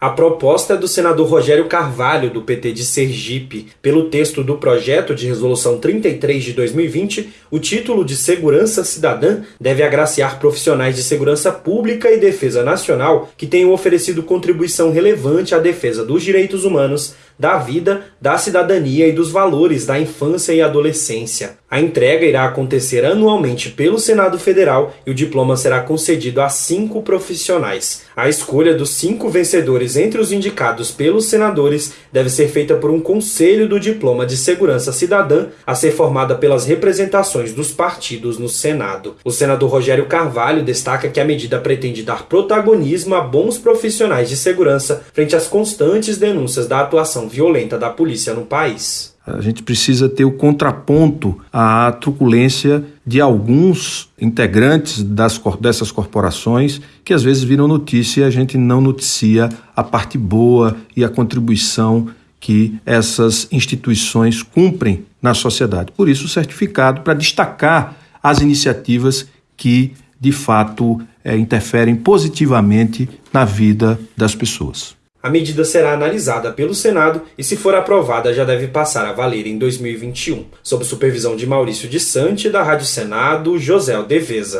A proposta é do senador Rogério Carvalho, do PT de Sergipe. Pelo texto do projeto de resolução 33 de 2020, o título de segurança cidadã deve agraciar profissionais de segurança pública e defesa nacional que tenham oferecido contribuição relevante à defesa dos direitos humanos, da vida, da cidadania e dos valores da infância e adolescência. A entrega irá acontecer anualmente pelo Senado Federal e o diploma será concedido a cinco profissionais. A escolha dos cinco vencedores entre os indicados pelos senadores deve ser feita por um conselho do Diploma de Segurança Cidadã, a ser formada pelas representações dos partidos no Senado. O senador Rogério Carvalho destaca que a medida pretende dar protagonismo a bons profissionais de segurança frente às constantes denúncias da atuação violenta da polícia no país. A gente precisa ter o contraponto à truculência de alguns integrantes das, dessas corporações que às vezes viram notícia e a gente não noticia a parte boa e a contribuição que essas instituições cumprem na sociedade. Por isso, o certificado para destacar as iniciativas que, de fato, é, interferem positivamente na vida das pessoas. A medida será analisada pelo Senado e, se for aprovada, já deve passar a valer em 2021, sob supervisão de Maurício de Sante, da Rádio Senado, José Deveza.